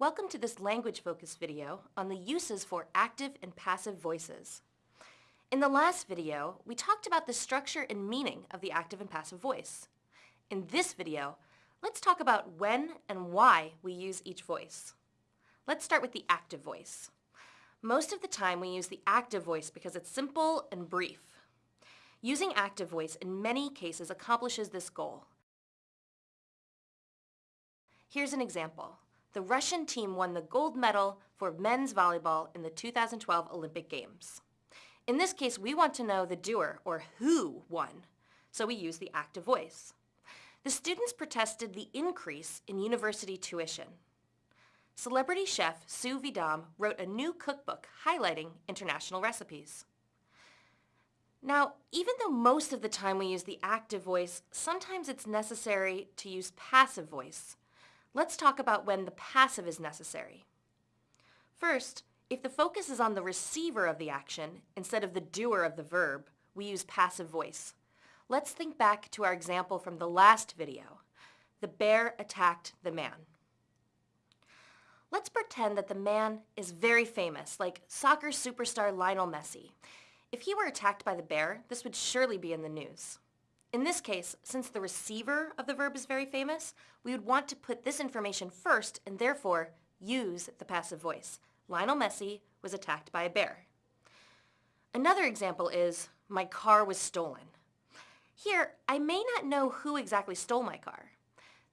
Welcome to this language focus video on the uses for active and passive voices. In the last video, we talked about the structure and meaning of the active and passive voice. In this video, let's talk about when and why we use each voice. Let's start with the active voice. Most of the time we use the active voice because it's simple and brief. Using active voice in many cases accomplishes this goal. Here's an example. The Russian team won the gold medal for men's volleyball in the 2012 Olympic Games. In this case, we want to know the doer, or who, won, so we use the active voice. The students protested the increase in university tuition. Celebrity chef Sue Vidam wrote a new cookbook highlighting international recipes. Now, even though most of the time we use the active voice, sometimes it's necessary to use passive voice. Let's talk about when the passive is necessary. First, if the focus is on the receiver of the action instead of the doer of the verb, we use passive voice. Let's think back to our example from the last video. The bear attacked the man. Let's pretend that the man is very famous, like soccer superstar Lionel Messi. If he were attacked by the bear, this would surely be in the news. In this case, since the receiver of the verb is very famous, we would want to put this information first and therefore use the passive voice. Lionel Messi was attacked by a bear. Another example is, my car was stolen. Here, I may not know who exactly stole my car.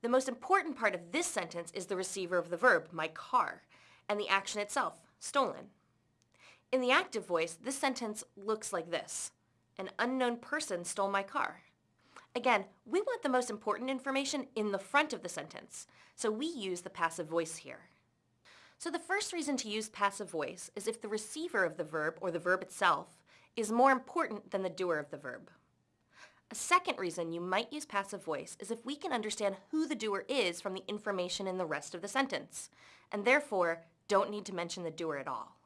The most important part of this sentence is the receiver of the verb, my car, and the action itself, stolen. In the active voice, this sentence looks like this. An unknown person stole my car. Again, we want the most important information in the front of the sentence, so we use the passive voice here. So the first reason to use passive voice is if the receiver of the verb, or the verb itself, is more important than the doer of the verb. A second reason you might use passive voice is if we can understand who the doer is from the information in the rest of the sentence, and therefore don't need to mention the doer at all.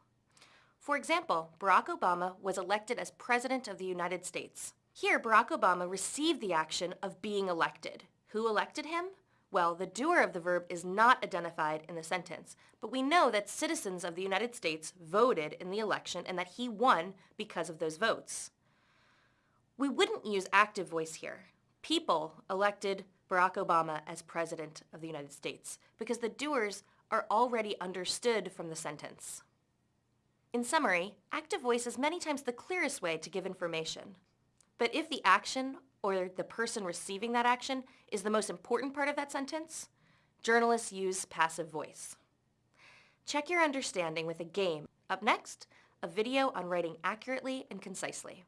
For example, Barack Obama was elected as President of the United States. Here, Barack Obama received the action of being elected. Who elected him? Well, the doer of the verb is not identified in the sentence, but we know that citizens of the United States voted in the election and that he won because of those votes. We wouldn't use active voice here. People elected Barack Obama as President of the United States because the doers are already understood from the sentence. In summary, active voice is many times the clearest way to give information. But if the action or the person receiving that action is the most important part of that sentence, journalists use passive voice. Check your understanding with a game. Up next, a video on writing accurately and concisely.